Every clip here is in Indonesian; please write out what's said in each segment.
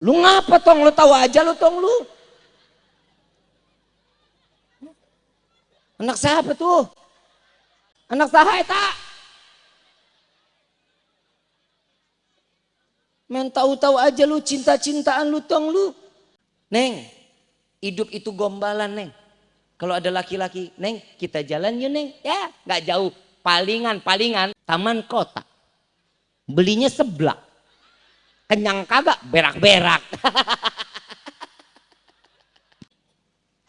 Lu ngapa tong? Lu tahu aja lu tong lu. Anak siapa tuh? Anak saha eta? Men tahu-tahu aja lu cinta-cintaan lu tong lu. Neng, hidup itu gombalan neng. Kalau ada laki-laki, neng kita jalan yuk neng. Ya nggak jauh, palingan palingan taman kota. Belinya seblak. Kenyang kagak berak-berak.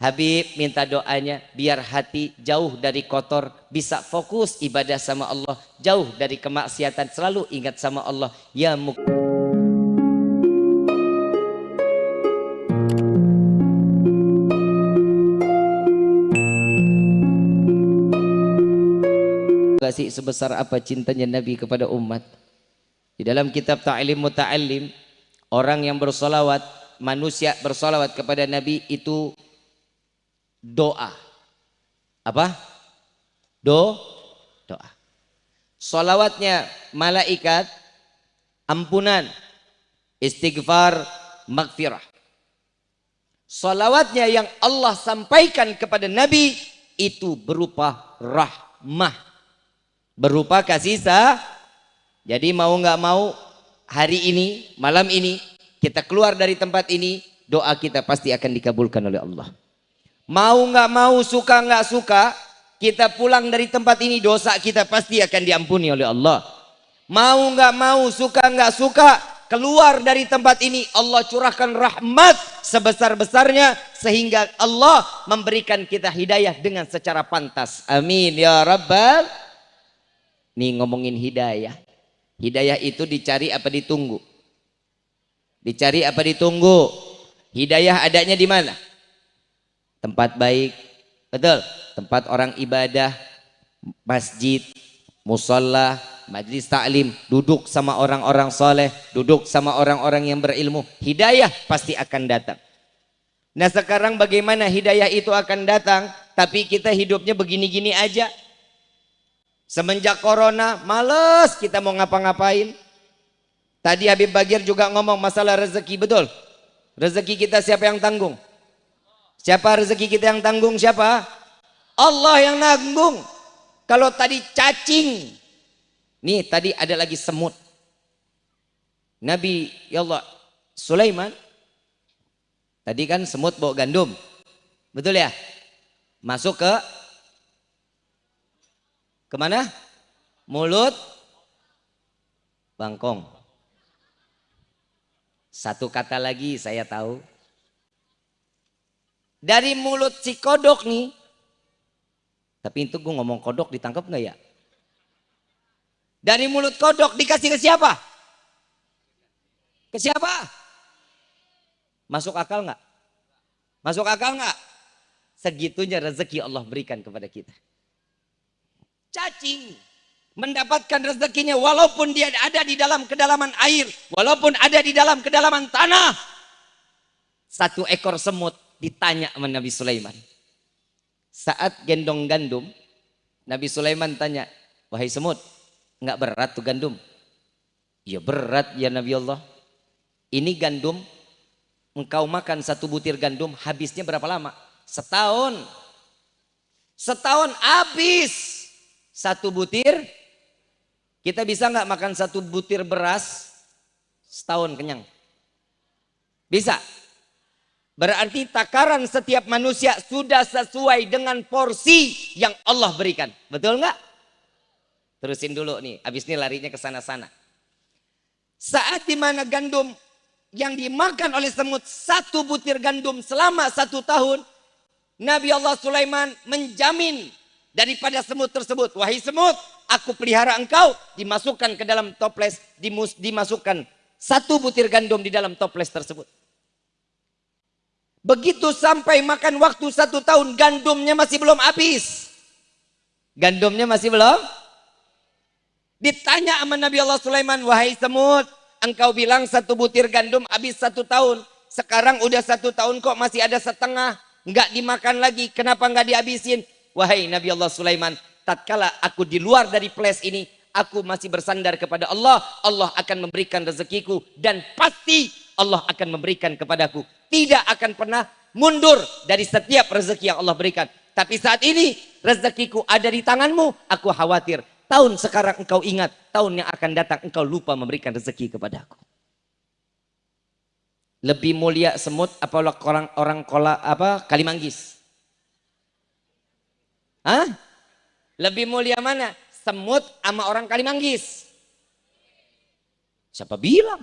Habib minta doanya biar hati jauh dari kotor, bisa fokus ibadah sama Allah, jauh dari kemaksiatan, selalu ingat sama Allah. Ya muk kasih sebesar apa cintanya Nabi kepada umat. Di dalam kitab Ta'lim Muta'allim, orang yang bersolawat, manusia bersolawat kepada Nabi itu doa. Apa? Do, doa. Solawatnya malaikat, ampunan, istighfar, magfirah. Solawatnya yang Allah sampaikan kepada Nabi itu berupa rahmah. Berupa kasih sah. Jadi mau nggak mau hari ini, malam ini, kita keluar dari tempat ini, doa kita pasti akan dikabulkan oleh Allah. Mau nggak mau, suka nggak suka, kita pulang dari tempat ini dosa kita pasti akan diampuni oleh Allah. Mau nggak mau, suka nggak suka, keluar dari tempat ini Allah curahkan rahmat sebesar-besarnya sehingga Allah memberikan kita hidayah dengan secara pantas. Amin ya rabbal. Nih ngomongin hidayah. Hidayah itu dicari apa ditunggu? Dicari apa ditunggu? Hidayah adanya di mana? tempat baik, betul, tempat orang ibadah, masjid, musola, majlis taklim, duduk sama orang-orang soleh, duduk sama orang-orang yang berilmu, hidayah pasti akan datang. Nah sekarang bagaimana hidayah itu akan datang, tapi kita hidupnya begini-gini aja. Semenjak corona, males kita mau ngapa-ngapain. Tadi Habib Bagir juga ngomong masalah rezeki, betul? Rezeki kita siapa yang tanggung? Siapa rezeki kita yang tanggung siapa? Allah yang nanggung. Kalau tadi cacing. Nih tadi ada lagi semut. Nabi ya Allah Sulaiman. Tadi kan semut bawa gandum. Betul ya? Masuk ke ke mana? Mulut bangkong. Satu kata lagi saya tahu dari mulut si kodok nih. Tapi itu gue ngomong kodok ditangkap nggak ya? Dari mulut kodok dikasih ke siapa? Ke siapa? Masuk akal nggak? Masuk akal nggak? Segitunya rezeki Allah berikan kepada kita. Cacing mendapatkan rezekinya walaupun dia ada di dalam kedalaman air, walaupun ada di dalam kedalaman tanah. Satu ekor semut ditanya sama Nabi Sulaiman. Saat gendong gandum, Nabi Sulaiman tanya, wahai semut, nggak berat tuh gandum? Ya berat ya Nabi Allah. Ini gandum, engkau makan satu butir gandum, habisnya berapa lama? Setahun. Setahun habis satu butir. Kita bisa nggak makan satu butir beras setahun kenyang? Bisa. Berarti takaran setiap manusia sudah sesuai dengan porsi yang Allah berikan. Betul nggak? Terusin dulu nih, habis ini larinya ke sana-sana. Saat di mana gandum yang dimakan oleh semut satu butir gandum selama satu tahun, Nabi Allah Sulaiman menjamin daripada semut tersebut. Wahai semut, aku pelihara engkau, dimasukkan ke dalam toples, dimasukkan satu butir gandum di dalam toples tersebut. Begitu sampai makan waktu satu tahun, gandumnya masih belum habis. Gandumnya masih belum? Ditanya sama Nabi Allah Sulaiman, wahai semut, engkau bilang satu butir gandum habis satu tahun. Sekarang udah satu tahun kok masih ada setengah. Enggak dimakan lagi, kenapa enggak dihabisin? Wahai Nabi Allah Sulaiman, tatkala aku di luar dari place ini, aku masih bersandar kepada Allah. Allah akan memberikan rezekiku dan pasti Allah akan memberikan kepadaku. Tidak akan pernah mundur dari setiap rezeki yang Allah berikan. Tapi saat ini rezekiku ada di tanganmu, aku khawatir. Tahun sekarang engkau ingat, tahun yang akan datang engkau lupa memberikan rezeki kepadaku. Lebih mulia semut apa orang orang kola apa kalimanggis? Hah? Lebih mulia mana? Semut sama orang kalimanggis? Siapa bilang?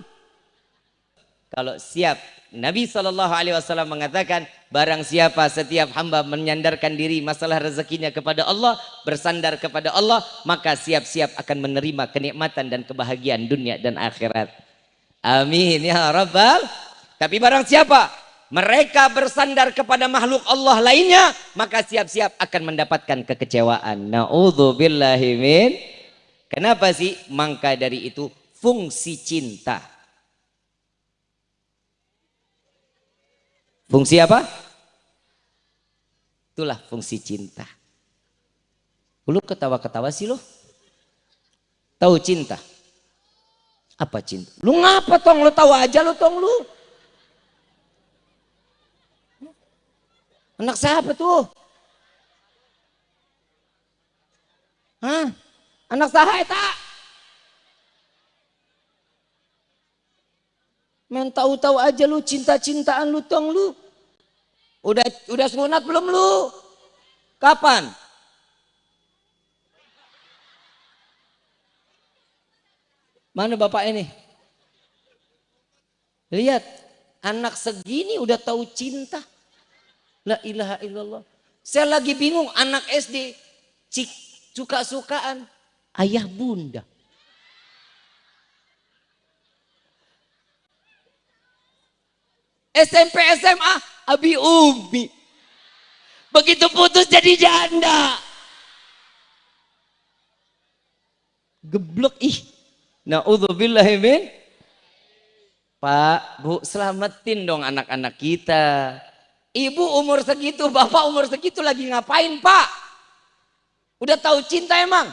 Kalau siap Nabi Shallallahu Alaihi Wasallam mengatakan barang siapa setiap hamba menyandarkan diri masalah rezekinya kepada Allah bersandar kepada Allah maka siap-siap akan menerima kenikmatan dan kebahagiaan dunia dan akhirat amin ya rabbal tapi barang siapa mereka bersandar kepada makhluk Allah lainnya maka siap-siap akan mendapatkan kekecewaan naudzubillahi min kenapa sih maka dari itu fungsi cinta Fungsi apa? Itulah fungsi cinta. Lu ketawa-ketawa sih lo. Tahu cinta? Apa cinta? Lu ngapa tong? Lu tahu aja lu tong lu. Anak siapa tuh? Hah? Anak saha tak? Men tahu-tahu aja lu cinta-cintaan lu tong lu. Udah udah sunat belum lu? Kapan? Mana bapak ini? Lihat, anak segini udah tahu cinta. La ilaha illallah. Saya lagi bingung anak SD suka-sukaan ayah bunda. SMP SMA Abi Umi. Begitu putus jadi janda. Geblok ih. Na'udzubillahi min. Pak, Bu, selamatin dong anak-anak kita. Ibu umur segitu, bapak umur segitu lagi ngapain, Pak? Udah tahu cinta emang?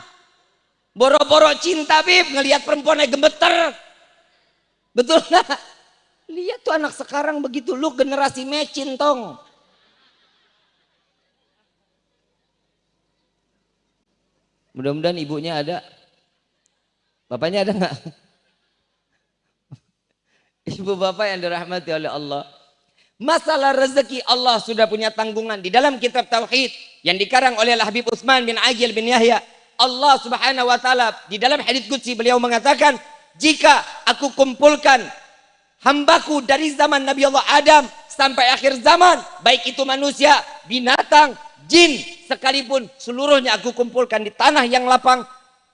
Boro-boro cinta, Bib, ngelihat perempuannya gemeter. Betul nggak? Lihat tuh anak sekarang begitu, lu generasi mecin tong. Mudah-mudahan ibunya ada. Bapaknya ada nggak? Ibu bapak yang dirahmati oleh Allah. Masalah rezeki Allah sudah punya tanggungan di dalam kitab tauhid yang dikarang oleh Habib Utsman bin Agil bin Yahya. Allah Subhanahu wa taala di dalam hadis qudsi beliau mengatakan, "Jika aku kumpulkan hambaku dari zaman Nabi Allah Adam sampai akhir zaman, baik itu manusia, binatang, jin, sekalipun seluruhnya aku kumpulkan di tanah yang lapang,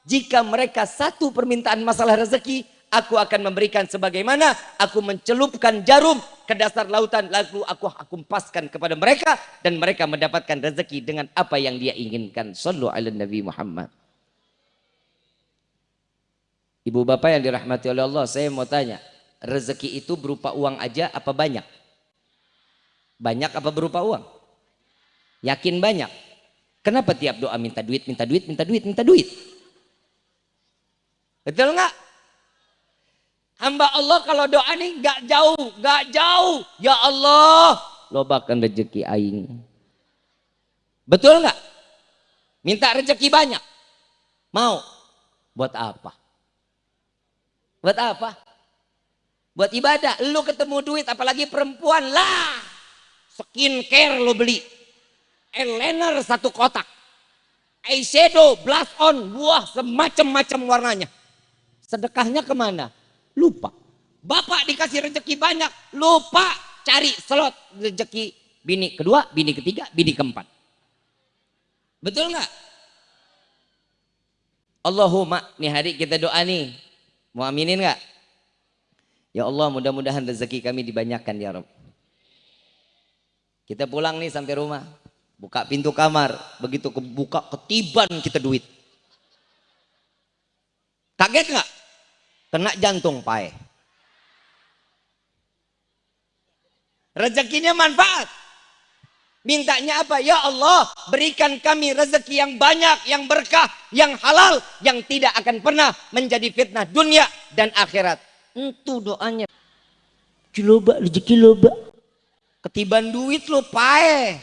jika mereka satu permintaan masalah rezeki, aku akan memberikan sebagaimana aku mencelupkan jarum ke dasar lautan lalu aku akumpaskan kepada mereka dan mereka mendapatkan rezeki dengan apa yang dia inginkan sallu ala nabi Muhammad Ibu bapak yang dirahmati oleh Allah saya mau tanya rezeki itu berupa uang aja apa banyak? Banyak apa berupa uang? Yakin banyak? Kenapa tiap doa minta duit, minta duit, minta duit, minta duit? Betul nggak? Hamba Allah kalau doa nih nggak jauh, nggak jauh. Ya Allah, lobakan rezeki aing. Betul nggak? Minta rezeki banyak. Mau? Buat apa? Buat apa? Buat ibadah, lu ketemu duit apalagi perempuan lah. Skincare lo beli. Eyeliner satu kotak. Eyeshadow, blush on, buah semacam-macam warnanya. Sedekahnya ke mana? Lupa. Bapak dikasih rezeki banyak, lupa cari slot rezeki bini kedua, bini ketiga, bini keempat. Betul nggak? Allahumma, nih hari kita doa nih. Mau aminin nggak? Ya Allah mudah-mudahan rezeki kami dibanyakan ya Rabb. Kita pulang nih sampai rumah. Buka pintu kamar. Begitu kebuka ketiban kita duit. Kaget nggak? Kena jantung pae. Rezekinya manfaat. Mintanya apa? Ya Allah, berikan kami rezeki yang banyak, yang berkah, yang halal, yang tidak akan pernah menjadi fitnah dunia dan akhirat. Itu doanya. Kiloba, rezeki loba. Ketiban duit lo pae.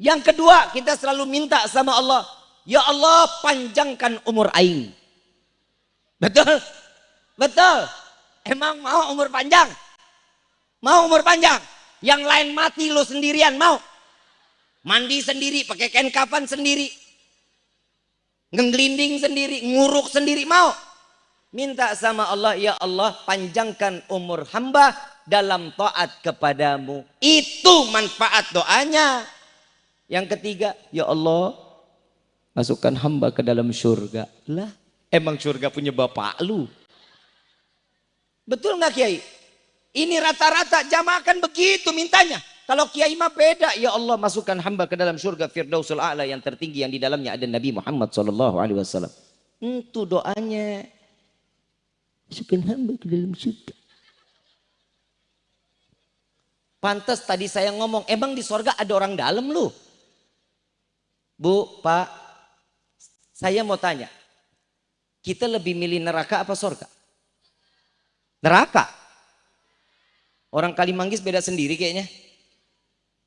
Yang kedua, kita selalu minta sama Allah. Ya Allah, panjangkan umur aing. Betul? Betul? Emang mau umur panjang? Mau umur panjang? Yang lain mati lo sendirian mau? Mandi sendiri, pakai kain kapan sendiri. Ngelinding sendiri, nguruk sendiri mau? Minta sama Allah, ya Allah panjangkan umur hamba dalam taat kepadamu. Itu manfaat doanya. Yang ketiga, ya Allah masukkan hamba ke dalam surga. Lah, emang surga punya bapak lu. Betul nggak Kiai? Ini rata-rata jamaah kan begitu mintanya. Kalau Kiai mah beda, ya Allah masukkan hamba ke dalam surga Firdausul A'la yang tertinggi yang di dalamnya ada Nabi Muhammad sallallahu alaihi wasallam. Itu doanya. Masukkan hamba ke dalam surga. Pantas tadi saya ngomong, emang di surga ada orang dalam lu? Bu, Pak, saya mau tanya. Kita lebih milih neraka apa surga? Neraka. Orang Kalimanggis beda sendiri kayaknya.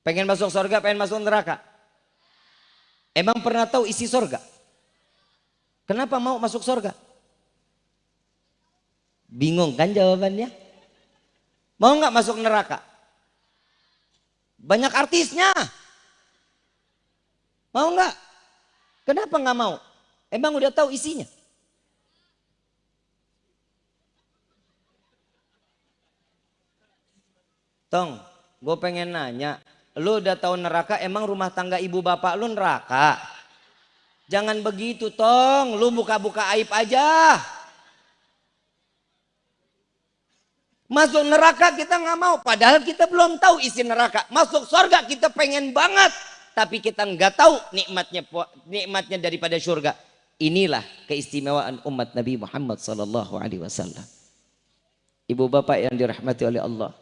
Pengen masuk surga, pengen masuk neraka. Emang pernah tahu isi surga? Kenapa mau masuk surga? Bingung kan jawabannya? Mau nggak masuk neraka? Banyak artisnya. Mau nggak? Kenapa nggak mau? Emang udah tahu isinya? Tong, gue pengen nanya, Lu udah tahu neraka, emang rumah tangga ibu bapak lu neraka? Jangan begitu, Tong. Lu buka-buka aib aja. Masuk neraka kita nggak mau, padahal kita belum tahu isi neraka. Masuk surga kita pengen banget, tapi kita nggak tahu nikmatnya nikmatnya daripada surga. Inilah keistimewaan umat Nabi Muhammad Sallallahu Alaihi Wasallam. Ibu bapak yang dirahmati oleh Allah,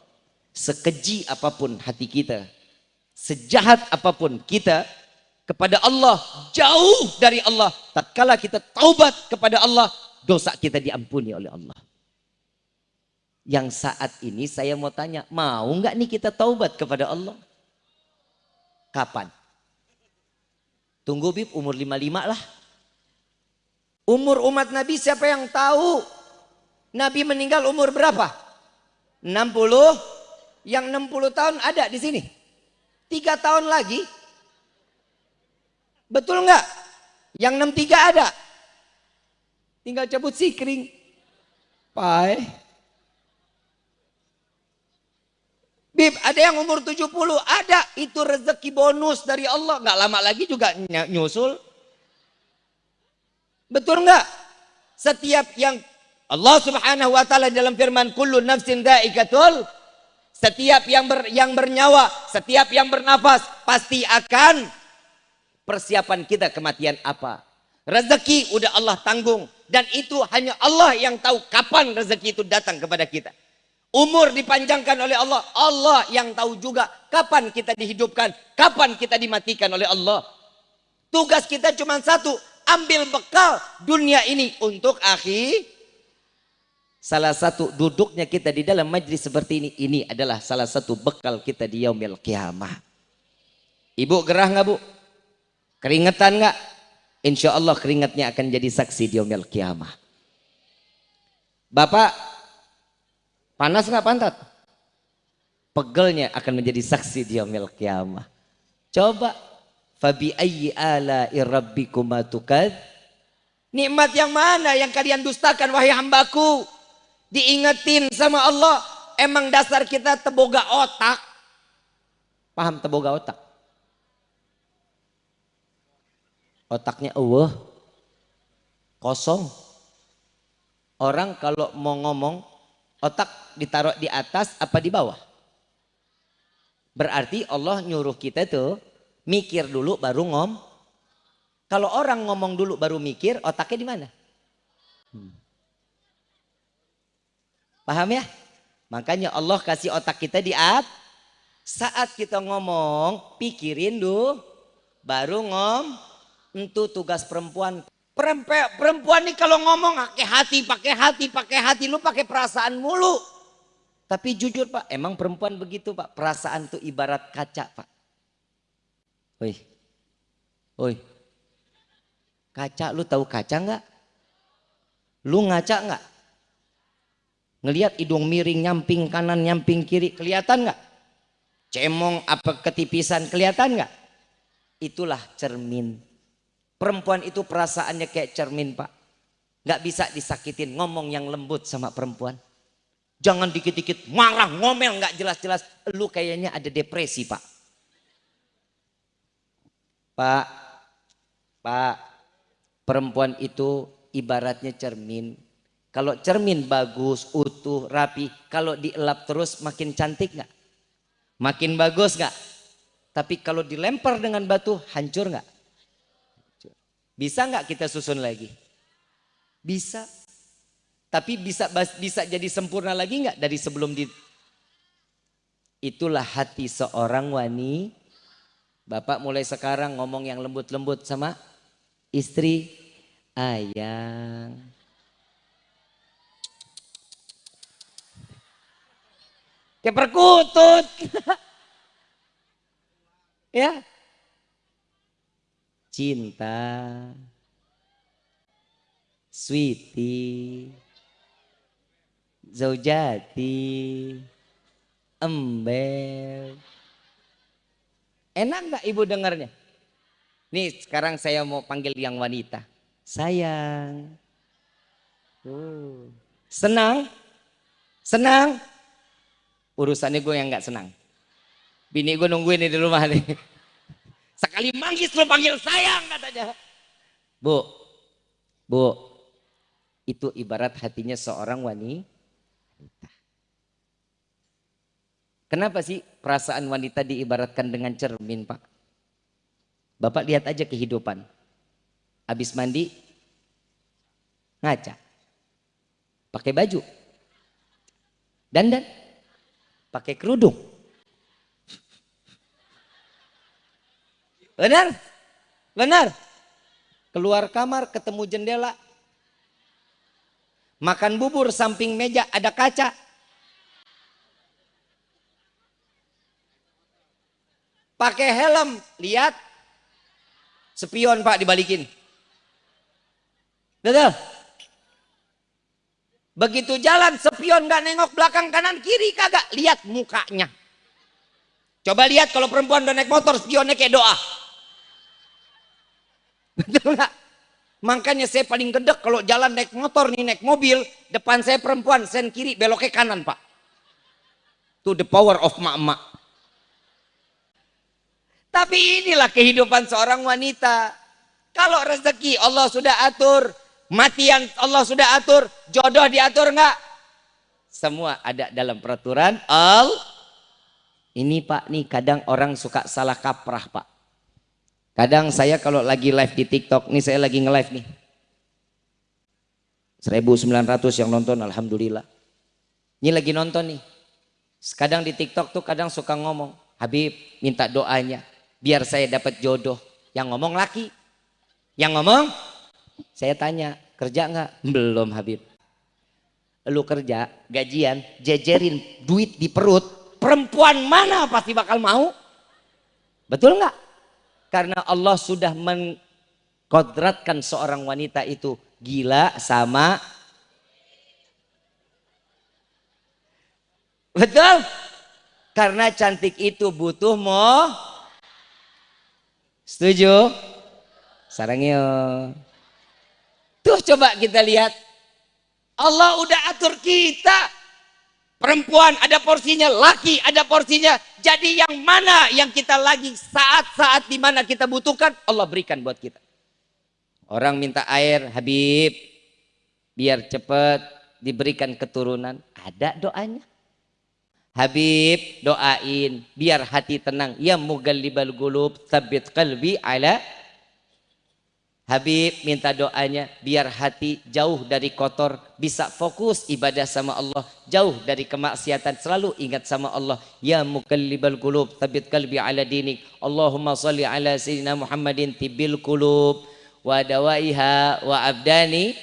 sekeji apa pun hati kita, sejahat apa pun kita kepada Allah jauh dari Allah tatkala kita taubat kepada Allah dosa kita diampuni oleh Allah. Yang saat ini saya mau tanya mau nggak nih kita taubat kepada Allah? Kapan? Tunggu bib umur 55 lah. Umur umat Nabi siapa yang tahu? Nabi meninggal umur berapa? 60 yang 60 tahun ada di sini Tiga tahun lagi. Betul nggak? Yang 63 ada. Tinggal cabut sikring. Pai. Bib, ada yang umur 70, ada. Itu rezeki bonus dari Allah. Nggak lama lagi juga nyusul. Betul nggak? Setiap yang Allah subhanahu wa ta'ala dalam firman kullu nafsin da'ikatul setiap yang ber, yang bernyawa, setiap yang bernafas pasti akan persiapan kita kematian apa. Rezeki udah Allah tanggung dan itu hanya Allah yang tahu kapan rezeki itu datang kepada kita. Umur dipanjangkan oleh Allah, Allah yang tahu juga kapan kita dihidupkan, kapan kita dimatikan oleh Allah. Tugas kita cuma satu, ambil bekal dunia ini untuk akhir Salah satu duduknya kita di dalam majlis seperti ini, ini adalah salah satu bekal kita di yaumil kiamah. Ibu gerah nggak bu? Keringetan nggak? Insya Allah keringatnya akan jadi saksi di yaumil kiamah. Bapak, panas nggak pantat? Pegelnya akan menjadi saksi di yaumil kiamah. Coba, fabi ayyi ala rabbikuma? Nikmat yang mana yang kalian dustakan wahai hambaku? Diingetin sama Allah emang dasar kita teboga otak. Paham teboga otak? Otaknya Allah kosong. Orang kalau mau ngomong otak ditaruh di atas apa di bawah? Berarti Allah nyuruh kita tuh mikir dulu baru ngom. Kalau orang ngomong dulu baru mikir otaknya di mana Paham ya? Makanya Allah kasih otak kita di at. Saat kita ngomong, pikirin dulu. Baru ngom. Itu tugas perempuan. Perempuan nih kalau ngomong pakai hati, pakai hati, pakai hati. Lu pakai perasaan mulu. Tapi jujur Pak, emang perempuan begitu Pak. Perasaan tuh ibarat kaca Pak. Woi, woi, kaca lu tahu kaca nggak? Lu ngaca nggak? Ngelihat hidung miring nyamping kanan nyamping kiri kelihatan nggak? Cemong apa ketipisan kelihatan nggak? Itulah cermin. Perempuan itu perasaannya kayak cermin pak. Nggak bisa disakitin ngomong yang lembut sama perempuan. Jangan dikit-dikit marah, ngomel, nggak jelas-jelas. Lu kayaknya ada depresi, Pak. Pak, Pak, perempuan itu ibaratnya cermin. Kalau cermin bagus, utuh, rapi. Kalau dielap terus makin cantik nggak? Makin bagus nggak? Tapi kalau dilempar dengan batu, hancur nggak? Bisa nggak kita susun lagi? Bisa. Tapi bisa bisa jadi sempurna lagi nggak dari sebelum di Itulah hati seorang wanita. Bapak mulai sekarang ngomong yang lembut-lembut sama istri. Ayang. Kayak perkutut. ya. Cinta. Sweetie zaujati, ember. Enak nggak ibu dengarnya? Nih sekarang saya mau panggil yang wanita. Sayang. Uh. Senang? Senang? Urusannya gue yang nggak senang. Bini gue nungguin di rumah nih. Sekali manggis lo panggil sayang katanya. Bu, bu, itu ibarat hatinya seorang wanita Kenapa sih perasaan wanita diibaratkan dengan cermin Pak? Bapak lihat aja kehidupan. Habis mandi, ngaca. Pakai baju. Dandan. Pakai kerudung. Benar? Benar? Keluar kamar ketemu jendela, Makan bubur samping meja ada kaca. Pakai helm, lihat. Spion pak dibalikin. Betul? Begitu jalan spion gak nengok belakang kanan kiri kagak. Lihat mukanya. Coba lihat kalau perempuan udah naik motor spionnya kayak doa. Betul gak? Makanya saya paling gedek kalau jalan naik motor nih, naik mobil, depan saya perempuan, sen kiri, beloknya kanan pak. To the power of mak-mak. Tapi inilah kehidupan seorang wanita. Kalau rezeki Allah sudah atur, matian Allah sudah atur, jodoh diatur enggak? Semua ada dalam peraturan Al. Ini pak nih kadang orang suka salah kaprah pak. Kadang saya kalau lagi live di TikTok, nih saya lagi nge-live nih. 1900 yang nonton, Alhamdulillah. Ini lagi nonton nih. Kadang di TikTok tuh kadang suka ngomong, Habib minta doanya, biar saya dapat jodoh. Yang ngomong laki. Yang ngomong, saya tanya, kerja nggak? Belum Habib. Lu kerja, gajian, jejerin duit di perut, perempuan mana pasti bakal mau? Betul nggak? Karena Allah sudah mengkodratkan seorang wanita itu gila sama Betul? Karena cantik itu butuh mo. Setuju? Sarangnya. Tuh coba kita lihat. Allah udah atur kita Perempuan ada porsinya, laki ada porsinya. Jadi yang mana yang kita lagi saat-saat di mana kita butuhkan, Allah berikan buat kita. Orang minta air, Habib, biar cepat diberikan keturunan. Ada doanya. Habib doain biar hati tenang. Ya mugallibal gulub sabit qalbi ala Habib minta doanya biar hati jauh dari kotor bisa fokus ibadah sama Allah jauh dari kemaksiatan selalu ingat sama Allah ya mukallibal qulub tabit qalbi ala dinik Allahumma salli ala sayyidina Muhammadin tibil qulub wa dawaiha wa abdani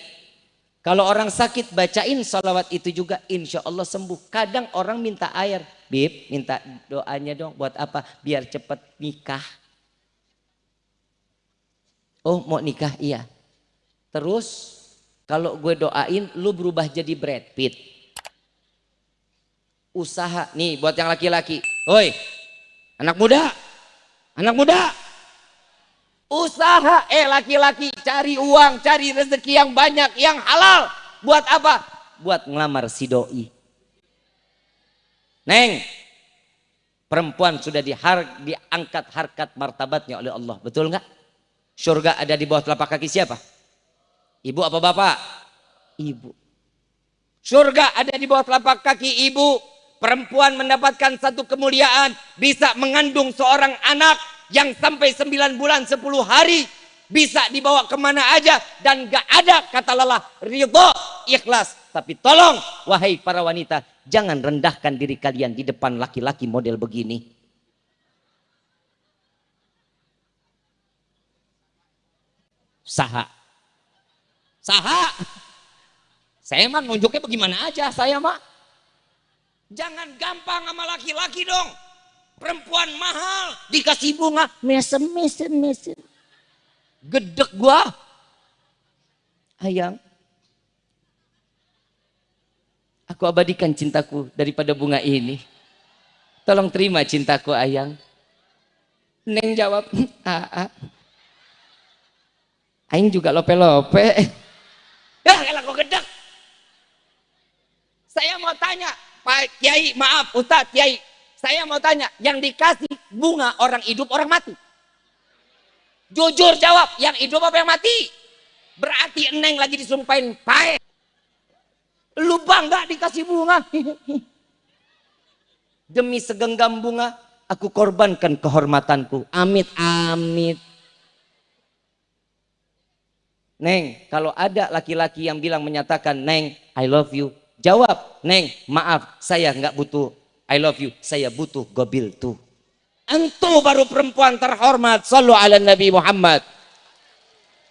Kalau orang sakit bacain salawat itu juga insya Allah sembuh. Kadang orang minta air. Bib minta doanya dong buat apa? Biar cepat nikah. Oh mau nikah? Iya. Terus kalau gue doain lu berubah jadi Brad Pitt. Usaha. Nih buat yang laki-laki. Woi anak muda. Anak muda. Usaha, eh laki-laki cari uang, cari rezeki yang banyak, yang halal. Buat apa? Buat ngelamar si doi. Neng, perempuan sudah diangkat harkat martabatnya oleh Allah. Betul nggak? Surga ada di bawah telapak kaki siapa? Ibu apa bapak? Ibu. Surga ada di bawah telapak kaki ibu. Perempuan mendapatkan satu kemuliaan. Bisa mengandung seorang anak yang sampai 9 bulan 10 hari bisa dibawa ke mana aja dan gak ada kata lelah ridho ikhlas tapi tolong wahai para wanita jangan rendahkan diri kalian di depan laki-laki model begini saha. Saha. Saya mah nunjuknya bagaimana aja saya mah. Jangan gampang sama laki-laki dong. Perempuan mahal dikasih bunga mesem mesem mesem. Gedek gua. Ayang. Aku abadikan cintaku daripada bunga ini. Tolong terima cintaku ayang. Neng jawab ah, ah. Aing juga lope-lope. Ya, kalau kok gedek. Saya mau tanya, Pak Kiai, maaf, Ustaz Kiai, saya mau tanya, yang dikasih bunga orang hidup orang mati? Jujur jawab, yang hidup apa yang mati? Berarti Neng lagi disumpahin pae. Lu bangga dikasih bunga. Demi segenggam bunga, aku korbankan kehormatanku. Amit, amit. Neng, kalau ada laki-laki yang bilang menyatakan, Neng, I love you. Jawab, Neng, maaf, saya nggak butuh I love you. Saya butuh gobil tuh. Entu baru perempuan terhormat. Sallu ala Nabi Muhammad.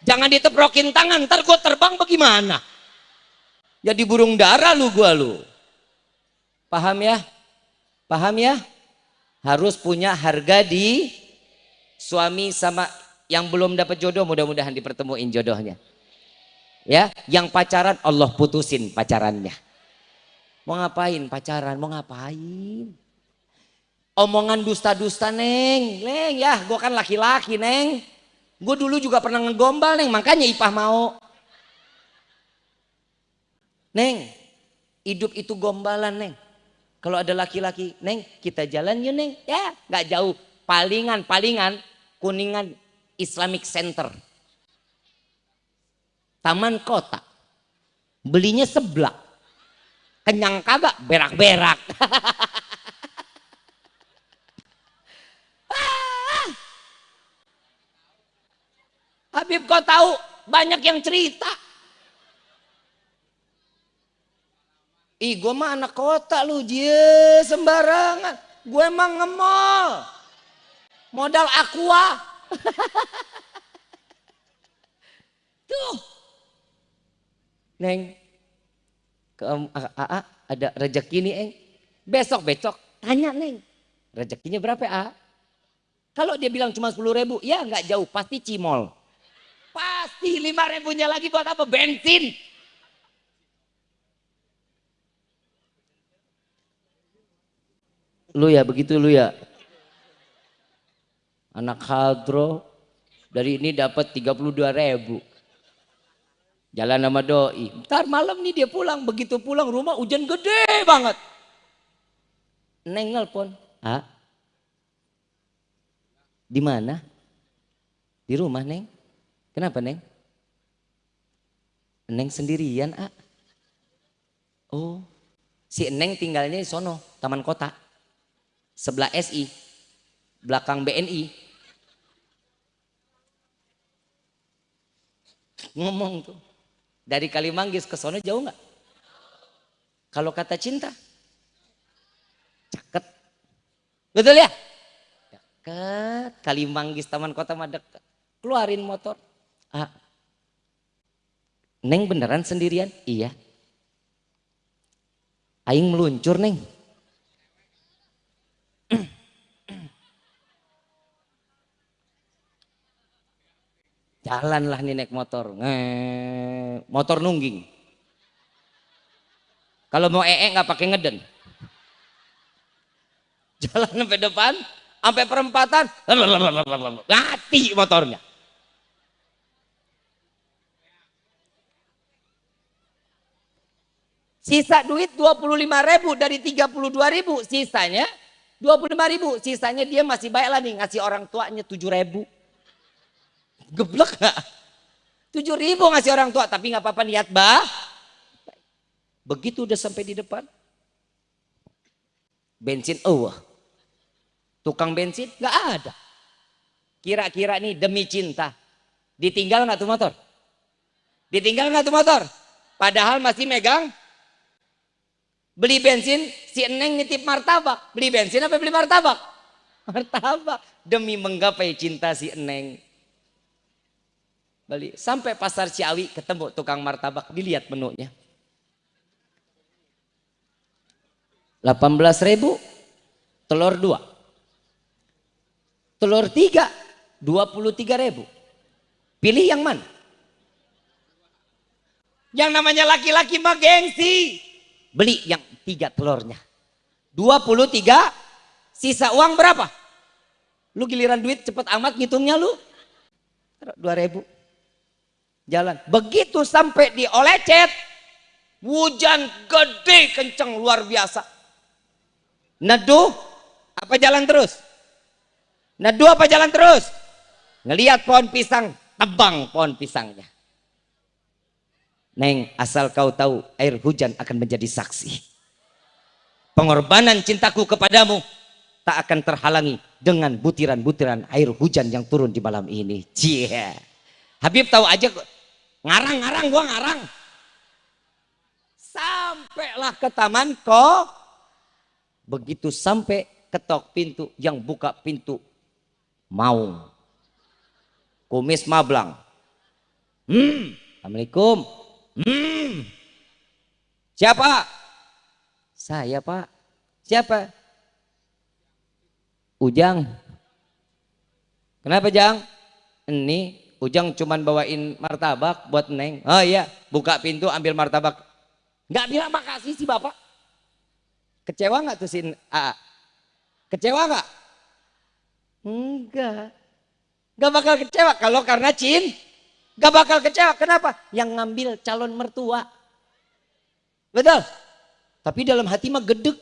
Jangan diteprokin tangan. Ntar gue terbang bagaimana? Jadi burung dara lu gua lu. Paham ya? Paham ya? Harus punya harga di suami sama yang belum dapat jodoh mudah-mudahan dipertemuin jodohnya. Ya, yang pacaran Allah putusin pacarannya. Mau ngapain pacaran? Mau ngapain? Omongan dusta-dusta neng, neng ya, gue kan laki-laki neng. Gue dulu juga pernah ngegombal neng, makanya ipah mau. Neng, hidup itu gombalan neng. Kalau ada laki-laki, neng kita jalan yuk neng. Ya nggak jauh, palingan palingan kuningan Islamic Center. Taman kota. Belinya seblak. Kenyang kagak? Berak-berak. Habib kau tahu banyak yang cerita. Ih gue mah anak kota lu je sembarangan. Gue emang ngemol modal aqua tuh. Neng ke AA ada rezeki nih eng. Besok besok. Tanya neng. Rezekinya berapa A? Kalau dia bilang cuma sepuluh ribu ya nggak jauh pasti cimol. Pasti lima ribunya lagi buat apa? Bensin. Lu ya begitu lu ya anak hadro dari ini dapat 32 ribu Jalan sama doi. Ntar malam nih dia pulang. Begitu pulang rumah hujan gede banget. Neng nelpon. Ah? Di mana? Di rumah Neng. Kenapa Neng? Neng sendirian ah. Oh. Si Neng tinggalnya di sono. Taman kota. Sebelah SI. Belakang BNI. Ngomong tuh dari Kalimanggis ke sono jauh nggak? Kalau kata cinta, caket. Betul ya? Deket. Kalimanggis Taman Kota mah. Keluarin motor. Ah. Neng beneran sendirian? Iya. Aing meluncur neng. Jalanlah nih naik motor. Nge motor nungging. Kalau mau ee nggak pakai ngeden. Jalan sampai depan, sampai perempatan, ngati motornya. Sisa duit 25 ribu dari 32 ribu. Sisanya 25 ribu. Sisanya dia masih baik lah nih ngasih orang tuanya 7 ribu. Geblek gak? 7 ribu ngasih orang tua. Tapi gak apa-apa niat bah. Begitu udah sampai di depan. Bensin, oh. Tukang bensin gak ada. Kira-kira nih demi cinta. Ditinggal gak tuh motor? Ditinggal gak tuh motor? Padahal masih megang Beli bensin, si Eneng nitip martabak. Beli bensin apa beli martabak? Martabak. Demi menggapai cinta si Eneng. Beli. Sampai pasar Ciawi ketemu tukang martabak. Dilihat menunya. 18 ribu. Telur 2. Telur 3. 23 ribu. Pilih yang mana? Yang namanya laki-laki mah gengsi. Beli yang tiga telurnya. 23 sisa uang berapa? Lu giliran duit cepet amat ngitungnya lu. 2000. Jalan. Begitu sampai di Olecet. Hujan gede kenceng luar biasa. Neduh apa jalan terus? Neduh apa jalan terus? Ngelihat pohon pisang, tebang pohon pisangnya. Neng, asal kau tahu air hujan akan menjadi saksi. Pengorbanan cintaku kepadamu tak akan terhalangi dengan butiran-butiran air hujan yang turun di malam ini. Cie. Habib tahu aja ngarang-ngarang gua ngarang. Sampailah ke taman kok. Begitu sampai ketok pintu yang buka pintu mau. Kumis mablang. Hmm, Assalamualaikum. Hmm. Siapa? Saya pak. Siapa? Ujang. Kenapa Jang? Ini Ujang cuman bawain martabak buat Neng. Oh iya, buka pintu ambil martabak. Nggak bilang makasih sih Bapak. Kecewa nggak tuh si A? Kecewa nggak? Enggak. Nggak bakal kecewa kalau karena Cin. Gak bakal kecewa. Kenapa? Yang ngambil calon mertua. Betul? Tapi dalam hati mah gedek.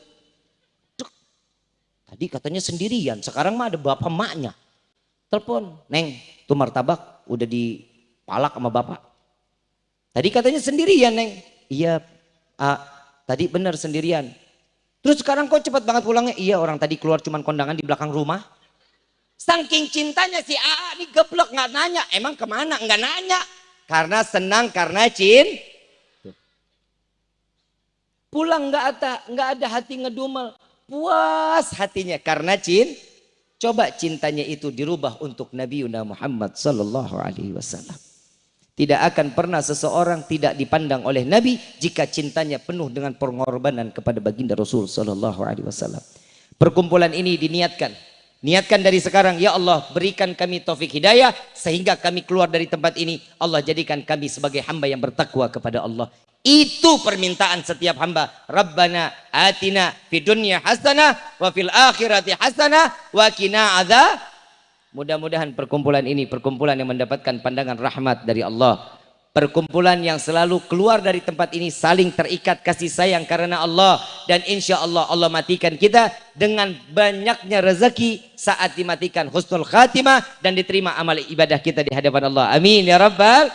Tadi katanya sendirian. Sekarang mah ada bapak maknya. Telepon. Neng, tuh martabak udah dipalak sama bapak. Tadi katanya sendirian, Neng. Iya, ah, tadi benar sendirian. Terus sekarang kok cepat banget pulangnya? Iya, orang tadi keluar cuman kondangan di belakang rumah. Saking cintanya si AA ini geblok nggak nanya. Emang ke mana? Nggak nanya. Karena senang, karena cin. Pulang nggak ada, nggak ada hati ngedumel. Puas hatinya karena cin. Coba cintanya itu dirubah untuk Nabi Muhammad Sallallahu Alaihi Wasallam. Tidak akan pernah seseorang tidak dipandang oleh Nabi jika cintanya penuh dengan pengorbanan kepada baginda Rasul Sallallahu Alaihi Wasallam. Perkumpulan ini diniatkan Niatkan dari sekarang, ya Allah berikan kami taufik hidayah sehingga kami keluar dari tempat ini. Allah jadikan kami sebagai hamba yang bertakwa kepada Allah. Itu permintaan setiap hamba. Rabbana atina fi dunya hasanah wa fil akhirati hasanah wa qina. Mudah-mudahan perkumpulan ini perkumpulan yang mendapatkan pandangan rahmat dari Allah perkumpulan yang selalu keluar dari tempat ini saling terikat kasih sayang karena Allah dan insya Allah Allah matikan kita dengan banyaknya rezeki saat dimatikan husnul khatimah dan diterima amal ibadah kita di hadapan Allah amin ya rabbal